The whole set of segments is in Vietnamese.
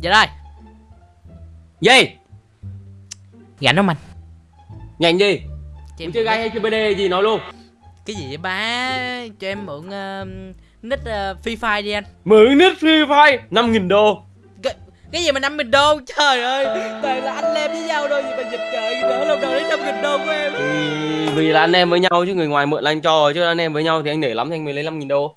Dạ đây. Gì? Rảnh không anh Nhanh đi Cho Muốn chơi gai hay chơi BD gì nói luôn. Cái gì vậy ba? Cho em mượn uh, nick uh, Free Fire đi anh. Mượn nick Free Fire? 5.000 đô. Cái, cái gì mà 50 đô? Trời ơi Toàn là anh em với nhau thôi Gì mà dịch trời Đỡ lâu đầu đến 50 đô của em. Thì vì là anh em với nhau chứ người ngoài mượn là anh cho rồi chứ anh em với nhau thì anh để lắm thì anh mới lấy 5.000 đô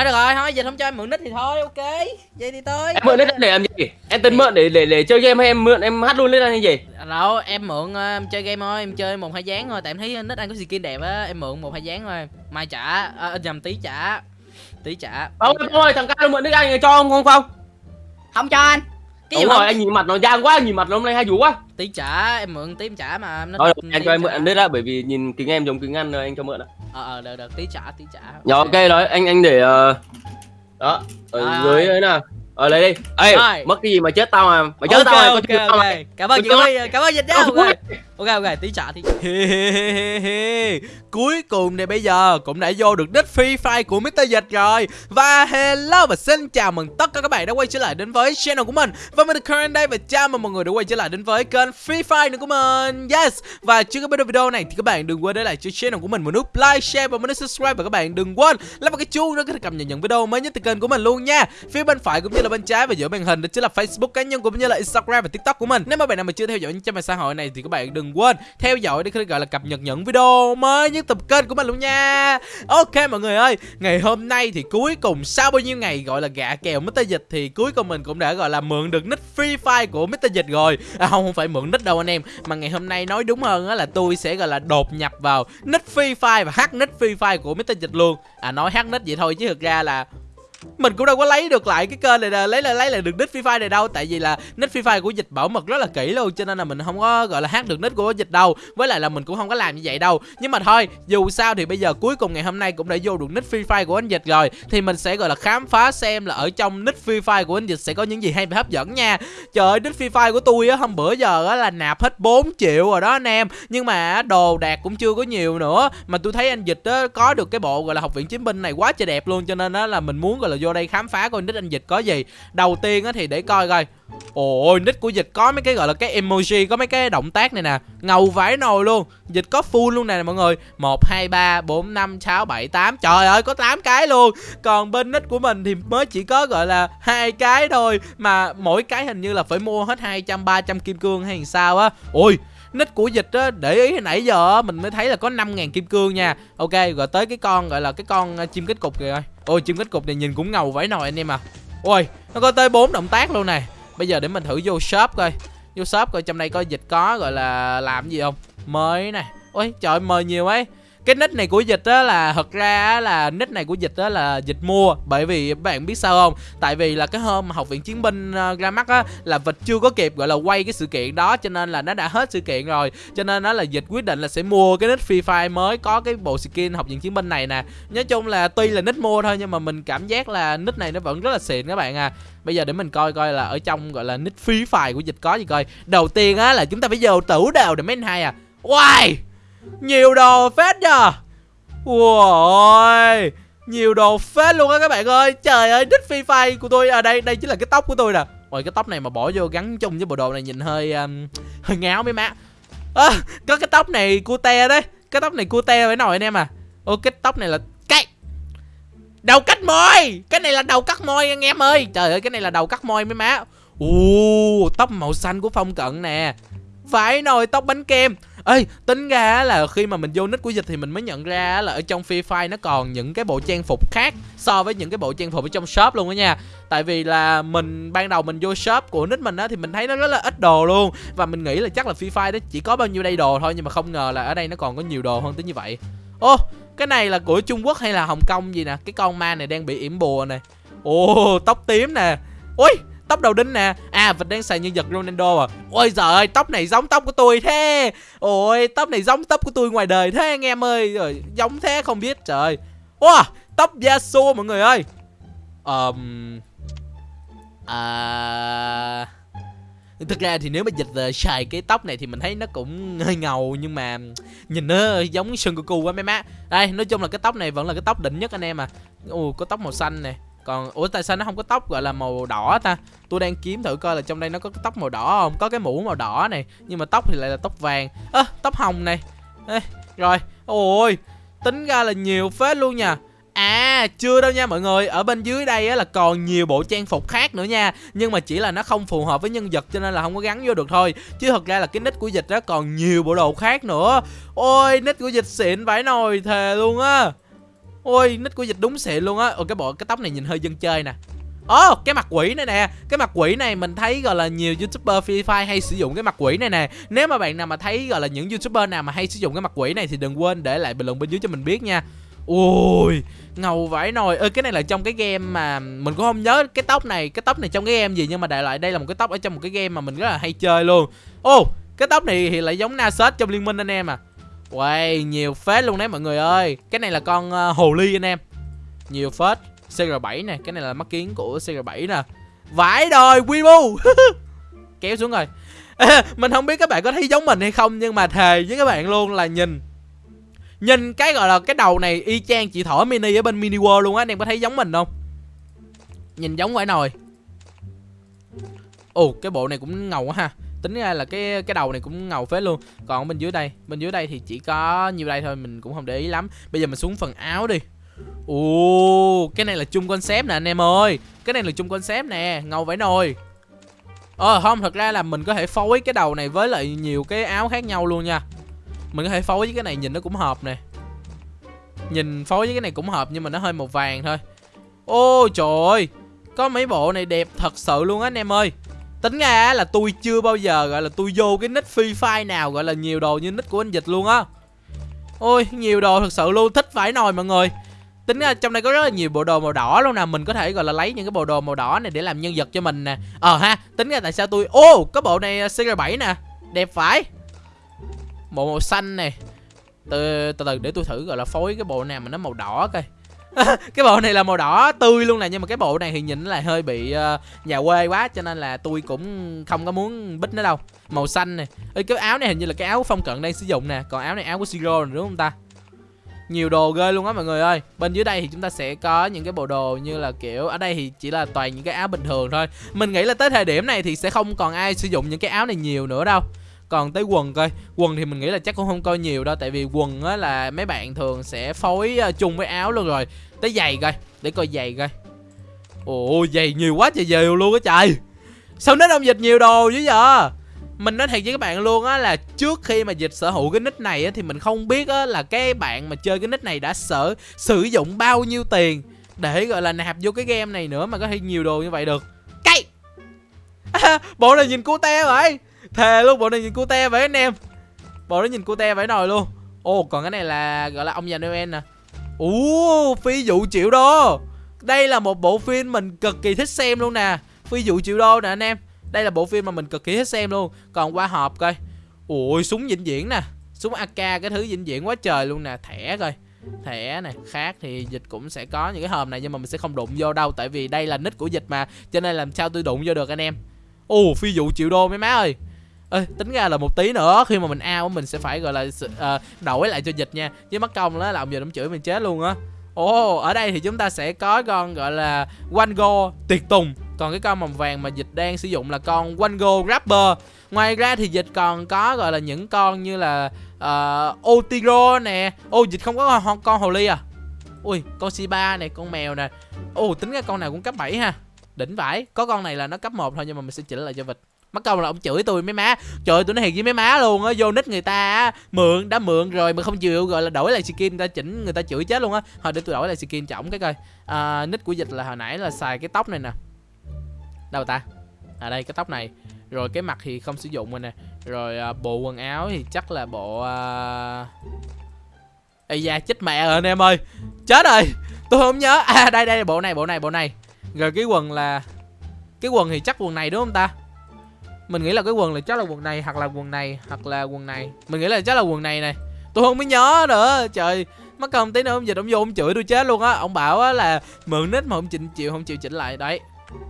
Thôi được rồi Thôi dịch không cho em mượn nick thì thôi Ok. Vậy thì tôi Em mượn nick để làm gì? Em tính mượn để để để chơi game hay em mượn em hát luôn lên hay gì? Đâu em mượn uh, em chơi game thôi Em chơi một hai dáng thôi Tại em thấy nick anh có skin đẹp á Em mượn một hai dáng thôi. Mai trả à, nhầm tí trả Tí trả. Không em ơi thằng Cao mượn nick anh cho không không không? Không cho anh. Cái Đúng rồi anh nhìn mặt nó giang quá nhìn mặt nó hôm nay hay vũ quá. Tí trả em mượn tí em trả mà nó Thôi anh cho em mượn nick đó bởi vì nhìn kính em giống kính ăn rồi anh cho mượn đó ờ ờ được được. Tí trả tí trả. Rồi ok. rồi anh anh để ờ, đó ở Rồi, dưới rồi. ấy nè Ờ lấy đi. Ê Rồi. mất cái gì mà chết tao mà. Mày chết ok tao mày có ok chết tao ok. mày cảm ơn chị ơi cảm ơn dịch nhau ok. ok ok tí trả trả. Cuối cùng thì bây giờ cũng đã vô được nick Free Fire của Mr. Dịch rồi. Và hello và xin chào mừng tất cả các bạn đã quay trở lại đến với channel của mình. Và mình Current đây và chào mừng mọi người đã quay trở lại đến với kênh Free Fire nữa của mình. Yes. Và trước khi bắt đầu video này thì các bạn đừng quên để lại cho channel của mình một nút like, share và một nút subscribe. Và các bạn đừng quên là vào cái chuông để có thể cập nhật những video mới nhất từ kênh của mình luôn nha. Phía bên phải cũng như là bên trái và giữa màn hình đó chính là Facebook cá nhân cũng như là Instagram và TikTok của mình Nếu mà bạn nào mà chưa theo dõi những trang mạng xã hội này thì các bạn đừng quên theo dõi để có thể gọi là cập nhật những video mới nhất tập kênh của mình luôn nha Ok, mọi người ơi, Ngày hôm nay thì cuối cùng sau bao nhiêu ngày gọi là gạ kèo Mr. Dịch Thì cuối cùng mình cũng đã gọi là mượn được nick Free Fire của Mr. Dịch rồi À không không phải mượn nick đâu anh em, Mà ngày hôm nay nói đúng hơn á là tôi sẽ gọi là đột nhập vào nick Free Fire và hack nick Free Fire của Mr. Dịch luôn À nói hack nick vậy thôi chứ thực ra là mình cũng đâu có lấy được lại cái kênh này là lấy là lấy lại được nick Free Fire này đâu, tại vì là nick Free Fire của dịch bảo mật rất là kỹ luôn, cho nên là mình không có, gọi là, hát được nick của dịch đâu. Với lại là mình cũng không có làm như vậy đâu. Nhưng mà thôi, dù sao thì bây giờ cuối cùng ngày hôm nay cũng đã vô được nick Free Fire của anh dịch rồi, thì mình sẽ, gọi là, khám phá xem là ở trong nick Free Fire của anh dịch sẽ có những gì hay và hấp dẫn nha. Trời ơi, nick Free Fire của tôi á, hôm bữa giờ á là nạp hết 4 triệu rồi đó anh em. Nhưng mà đồ đạc cũng chưa có nhiều nữa. Mà tôi thấy anh dịch á có được cái bộ, gọi là, học viện chiến binh này quá trời đẹp luôn, cho nên á là mình muốn, gọi là vô đây khám phá coi nick anh dịch có gì. Đầu tiên á thì để coi coi. Ôi nick của dịch có mấy cái gọi là cái emoji, có mấy cái động tác này nè. Ngầu vãi nồi luôn. Dịch có full luôn nè mọi người. Một, hai, ba, bốn, năm, sáu, bảy, tám. Trời ơi, có 8 cái luôn. Còn bên nick của mình thì mới chỉ có gọi là hai cái thôi. Mà mỗi cái hình như là phải mua hết 200 300 kim cương hay sao á. Ôi nick của dịch á, để ý nãy giờ mình mới thấy là có 5.000 kim cương nha. Ok, rồi tới cái con, gọi là cái con ờ, chim kết cục kìa ôi, chim kết cục này nhìn cũng ngầu vãi nồi anh em à. Ôi, nó có tới bốn động tác luôn này. Bây giờ để mình thử vô shop coi. Vô shop coi, trong đây coi dịch có, gọi là, làm gì không? Mới này. Ôi, trời mời nhiều ấy cái nick này của dịch á là thật ra á là nick này của dịch á là dịch mua. Bởi vì bạn biết sao không? Tại vì là cái hôm mà học viện chiến binh uh, ra mắt á là vịt chưa có kịp gọi là quay cái sự kiện đó cho nên là nó đã hết sự kiện rồi. Cho nên nó là dịch quyết định là sẽ mua cái nick free fire mới có cái bộ skin học viện chiến binh này nè. Nói chung là tuy là nick mua thôi nhưng mà mình cảm giác là nick này nó vẫn rất là xịn các bạn à. Bây giờ để mình coi coi là ở trong gọi là nick free fire của dịch có gì coi. Đầu tiên á là chúng ta phải vô tủ đầu để main hai à. Wow nhiều đồ phết nhờ. Ui Nhiều đồ phết luôn á các bạn ơi. Trời ơi đích phi phai của tôi À đây đây chính là cái tóc của tôi nè. Ôi cái tóc này mà bỏ vô gắn chung với bộ đồ này nhìn hơi um, Hơi ngáo mấy má. À, Có cái tóc này cute đấy. Cái tóc này cute phải nồi anh em à. Ô cái tóc này là cái Đầu cắt môi. Cái này là đầu cắt môi anh em ơi. Trời ơi cái này là đầu cắt môi mấy má. Ồ tóc màu xanh của phong cận nè. Phải nồi tóc bánh kem. Ê, tính ra là khi mà mình vô nick của dịch thì mình mới nhận ra là ở trong Free Fire nó còn những cái bộ trang phục khác so với những cái bộ trang phục ở trong shop luôn đó nha. Tại vì là mình ban đầu mình vô shop của nick mình á thì mình thấy nó rất là ít đồ luôn và mình nghĩ là chắc là Free Fire đó chỉ có bao nhiêu đây đồ thôi nhưng mà không ngờ là ở đây nó còn có nhiều đồ hơn tới như vậy. Ô, cái này là của Trung Quốc hay là Hồng Kông gì nè? Cái con ma này đang bị yểm bùa này. Ồ, tóc tím nè. Ui, tóc đầu đinh nè. À vịt đang xài nhân vật ronaldo à. Ôi giời ơi tóc này giống tóc của tôi thế. Ôi tóc này giống tóc của tôi ngoài đời thế anh em ơi. Rồi giống thế không biết trời wow tóc yasuo mọi người ơi. Um, à thực ra thì nếu mà dịch uh, xài cái tóc này thì mình thấy nó cũng hơi ngầu nhưng mà nhìn nó giống Son Goku quá mấy má. Đây nói chung là cái tóc này vẫn là cái tóc đỉnh nhất anh em à. Ồ có tóc màu xanh nè còn ủa tại sao nó không có tóc gọi là màu đỏ ta? Tôi đang kiếm thử coi là trong đây nó có cái tóc màu đỏ không? Có cái mũ màu đỏ này nhưng mà tóc thì lại là tóc vàng. Ơ tóc hồng này. Ê, rồi. Ôi tính ra là nhiều phết luôn nha. À chưa đâu nha mọi người. Ở bên dưới đây á, là còn nhiều bộ trang phục khác nữa nha. Nhưng mà chỉ là nó không phù hợp với nhân vật Cho nên là không có gắn vô được thôi. Chứ thật ra là cái nick của dịch đó còn nhiều bộ đồ khác nữa. Ôi nick của dịch xịn vãi nồi thề luôn á. Ôi nít của dịch đúng xịn luôn á. Ôi cái bộ cái tóc này nhìn hơi dân chơi nè. Ồ, oh, cái mặt quỷ này nè. Cái mặt quỷ này mình thấy gọi là nhiều youtuber Free Fire hay sử dụng cái mặt quỷ này nè. Nếu mà bạn nào mà thấy gọi là những youtuber nào mà hay sử dụng cái mặt quỷ này Thì đừng quên để lại bình luận bên dưới cho mình biết nha. Ui ngầu vãi nồi. Ơi cái này là trong cái game mà mình cũng không nhớ cái tóc này cái tóc này trong cái game gì nhưng mà đại loại đây là một cái tóc ở trong một cái game mà mình rất là hay chơi luôn. Ô cái tóc này thì lại giống Nasus trong liên minh anh em à. Wow, nhiều phết luôn đấy mọi người ơi. Cái này là con uh, hồ ly anh em. Nhiều phết. CR7 nè Cái này là mắt kiến của CR7 nè. Vãi đời Weibo Kéo xuống rồi. Mình không biết các bạn có thấy giống mình hay không Nhưng mà thề với các bạn luôn là nhìn. Nhìn cái gọi là cái đầu này y chang chị thỏ mini ở bên mini world luôn á Anh em có thấy giống mình không? Nhìn giống phải nồi. Ồ cái bộ này cũng ngầu quá ha. Tính ra là cái cái đầu này cũng ngầu phết luôn. Còn bên dưới đây, Bên dưới đây thì chỉ có nhiêu đây thôi, Mình cũng không để ý lắm. Bây giờ mình xuống phần áo đi. Ồ, Cái này là chung concept nè anh em ơi. Cái này là chung concept nè, Ngầu vải nồi. Ờ không, thật ra là mình có thể phối cái đầu này với lại nhiều cái áo khác nhau luôn nha. Mình có thể phối với cái này nhìn nó cũng hợp nè. Nhìn phối với cái này cũng hợp nhưng mà nó hơi màu vàng thôi. Ôi trời ơi, Có mấy bộ này đẹp thật sự luôn á anh em ơi. Tính ra là tôi chưa bao giờ, gọi là, tôi vô cái nick Free Fire nào, gọi là, nhiều đồ như nick của anh Dịch luôn á. Ôi, nhiều đồ thật sự luôn, thích phải nồi mọi người. Tính ra trong đây có rất là nhiều bộ đồ màu đỏ luôn nè, Mình có thể, gọi là, lấy những cái bộ đồ màu đỏ này để làm nhân vật cho mình nè. Ờ ha, Tính ra tại sao tôi, Ô, có bộ này ờ, CR7 nè, Đẹp phải bộ màu xanh này, từ từ từ để tôi thử, gọi là, phối cái bộ nào mà nó màu đỏ coi. cái bộ này là màu đỏ tươi luôn nè nhưng mà cái bộ này thì nhìn là hơi bị uh, nhà quê quá cho nên là tôi cũng không có muốn bích nó đâu. Màu xanh này Ê, cái áo này hình như là cái áo phong cận đang sử dụng nè còn áo này áo của siro đúng không ta? Nhiều đồ ghê luôn á mọi người ơi. Bên dưới đây thì chúng ta sẽ có những cái bộ đồ như là kiểu ở đây thì chỉ là toàn những cái áo bình thường thôi. Mình nghĩ là tới thời điểm này thì sẽ không còn ai sử dụng những cái áo này nhiều nữa đâu còn tới quần coi. Quần thì mình nghĩ là chắc cũng không coi nhiều đâu tại vì quần á là mấy bạn thường sẽ phối ờ, chung với áo luôn rồi. Tới giày coi để coi giày coi. Ồ giày nhiều quá trời giày luôn á trời. Sao nó đông dịch nhiều đồ dữ giờ mình nói thiệt với các bạn luôn á là trước khi mà dịch sở hữu cái nick này á thì mình không biết á là cái bạn mà chơi cái nick này đã sở sử dụng bao nhiêu tiền để gọi là nạp vô cái game này nữa mà có thể nhiều đồ như vậy được. Cây à, bộ này nhìn cute vậy thề luôn bộ này nhìn cute vậy anh em. Bộ nó nhìn cute vậy nồi luôn. Ồ còn cái này là, gọi là ông già noel nè. Ú, phi vụ triệu đô đây là một bộ phim mình cực kỳ thích xem luôn nè. Phi vụ triệu đô nè anh em. Đây là bộ phim mà mình cực kỳ thích xem luôn. Còn qua hộp coi. Ui súng vĩnh viễn nè. Súng ak cái thứ vĩnh viễn quá trời luôn nè. Thẻ coi. Thẻ này khác thì dịch cũng sẽ có những cái hòm này, nhưng mà mình sẽ không đụng vô đâu, tại vì đây là nick của dịch mà, cho nên làm sao tôi đụng vô được anh em? Ồ, phi vụ triệu đô mấy má ơi. Ê, tính ra là một tí nữa khi mà mình ao mình sẽ phải gọi là uh, ờ, đổi lại cho dịch nha. Chứ mất công đó là ông giờ ông chửi mình chết luôn á. Ồ ở đây thì chúng ta sẽ có con gọi là Wango tiệt tùng. Còn cái con màu vàng mà dịch đang sử dụng là con Wango Rapper. Ngoài ra thì dịch còn có gọi là những con như là uh, Otiro nè. Ô dịch không có con, con hồ ly à? Ui con Shiba này con mèo nè. Ồ tính ra con nào cũng cấp 7 ha. Đỉnh vãi. Có con này là nó cấp 1 thôi nhưng mà mình sẽ chỉnh lại cho vịt mất công là ông chửi tôi mấy má. Trời ơi tôi nói thiệt với mấy má luôn á vô nick người ta mượn đã mượn rồi mà không chịu gọi là đổi lại skin người ta chỉnh người ta chửi chết luôn á. Thôi để tôi đổi lại skin cho ổng cái coi. À, nick của dịch là hồi nãy là xài cái tóc này nè. Đâu ta? À đây cái tóc này. Rồi cái mặt thì không sử dụng rồi nè. Rồi à, bộ quần áo thì chắc là bộ à... ây da chết mẹ rồi anh em ơi. Chết rồi. Tôi không nhớ. À đây đây bộ này bộ này bộ này. Rồi cái quần là cái quần thì chắc quần này đúng không ta? Mình nghĩ là cái quần là chắc là quần này hoặc là quần này hoặc là quần này. Mình nghĩ là chắc là quần này này. Tôi không biết nhớ nữa. Trời mất công tí nữa ông dịch ông vô ông chửi tôi chết luôn á. Ông bảo á là mượn nít mà không chịu chịu không chịu chỉnh lại đấy.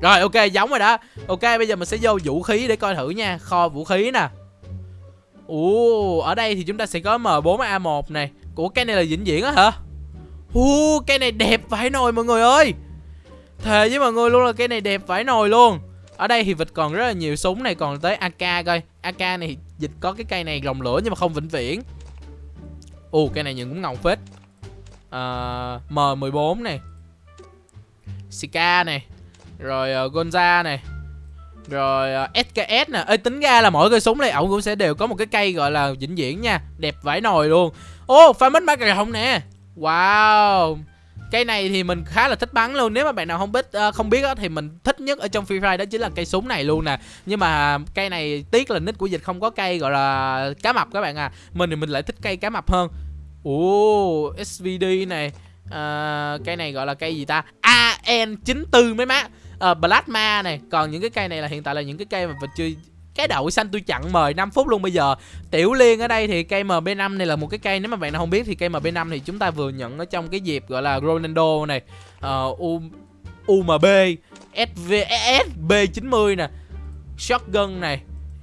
Rồi ok giống rồi đó. Ok bây giờ mình sẽ vô vũ khí để coi thử nha. Kho vũ khí nè. Ồ ở đây thì chúng ta sẽ có m 4 a 1 này. Của cái này là vĩnh viễn á hả? Hu, cái này đẹp vãi nồi mọi người ơi. Thề với mọi người luôn là cái này đẹp vãi nồi luôn. Ở đây thì vịt còn rất là nhiều súng này Còn tới AK coi. AK này vịt dịch có cái cây này rồng lửa nhưng mà không vĩnh viễn. Ồ cây này nhìn cũng ngầu phết. Ờ, à, M14 này. Sika này. Rồi uh, Gonza này. Rồi ờ, uh, SKS nè. Ê tính ra là mỗi cây súng này ổng cũng sẽ đều có một cái cây gọi là vĩnh viễn nha. Đẹp vãi nồi luôn. Ô pha mít ba cà rồng nè. Wow. Cây này thì mình khá là thích bắn luôn. Nếu mà bạn nào không biết uh, không biết á, thì mình thích nhất ở trong Free Fire đó chính là cây súng này luôn nè. Nhưng mà cây này tiếc là nick của dịch không có cây gọi là cá mập các bạn à. Mình thì mình lại thích cây cá mập hơn. Ồ SVD này. Uh, Cây này gọi là cây gì ta? AN94 mấy má. Uh, Plasma này. Còn những cái cây này là hiện tại là những cái cây mà mình chưa cái đậu xanh tôi chặn mời 5 phút luôn bây giờ. Tiểu Liên ở đây thì cây MB5 này là một cái cây Nếu mà bạn nào không biết thì cây MB5 thì chúng ta vừa nhận ở trong cái dịp gọi là Ronaldo này uh, U, UMB sv sb 90 nè Shotgun này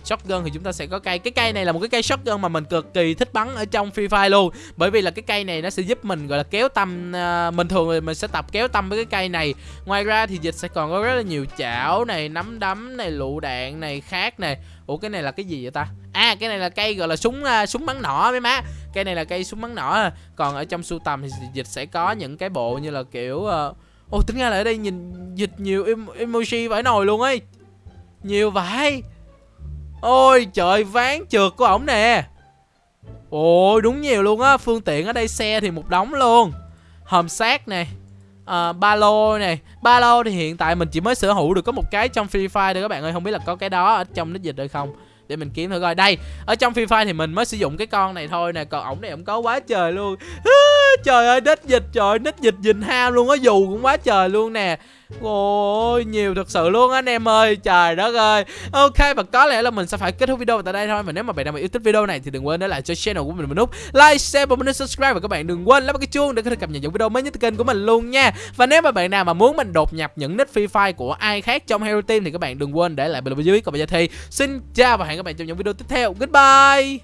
shotgun thì chúng ta sẽ có cây. Cái cây này là một cái cây shotgun mà mình cực kỳ thích bắn ở trong free fire luôn. Bởi vì là cái cây này nó sẽ giúp mình gọi là kéo tâm uh, mình thường thì mình sẽ tập kéo tâm với cái cây này. Ngoài ra thì dịch sẽ còn có rất là nhiều chảo này nắm đấm này lựu đạn này khác này. Ủa cái này là cái gì vậy ta? À cái này là cây gọi là súng uh, súng bắn nỏ mấy má. Cây này là cây súng bắn nỏ. Còn ở trong sưu tầm thì dịch sẽ có những cái bộ như là kiểu uh, Ồ tính ra là ở đây nhìn dịch nhiều em emoji vãi nồi luôn ấy. Nhiều vãi. Ôi trời ván trượt của ổng nè. Ôi đúng nhiều luôn á. Phương tiện ở đây xe thì một đống luôn. Hòm xác nè à, ba lô này ba lô thì hiện tại mình chỉ mới sở hữu được có một cái trong Free Fire thôi các bạn ơi. Không biết là có cái đó ở trong nít dịch hay không? Để mình kiếm thử coi. Đây ở trong Free Fire thì mình mới sử dụng cái con này thôi nè. Còn ổng này ổng có quá trời luôn. trời ơi nít dịch trời nít dịch dình ham luôn á dù cũng quá trời luôn nè. Ôi nhiều thật sự luôn anh em ơi Trời đất ơi. Ok và có lẽ là mình sẽ phải kết thúc video tại đây thôi Và nếu mà bạn nào mà yêu thích video này thì đừng quên để lại cho channel của mình một nút Like, share và một nút subscribe. Và các bạn đừng quên lắp cái chuông để có thể cập nhật những video mới nhất từ kênh của mình luôn nha. Và nếu mà bạn nào mà muốn mình đột nhập những nick Free Fire của ai khác trong Hero Team Thì các bạn đừng quên để lại bình luận dưới. Còn bây giờ thì xin chào và hẹn các bạn trong những video tiếp theo. Goodbye!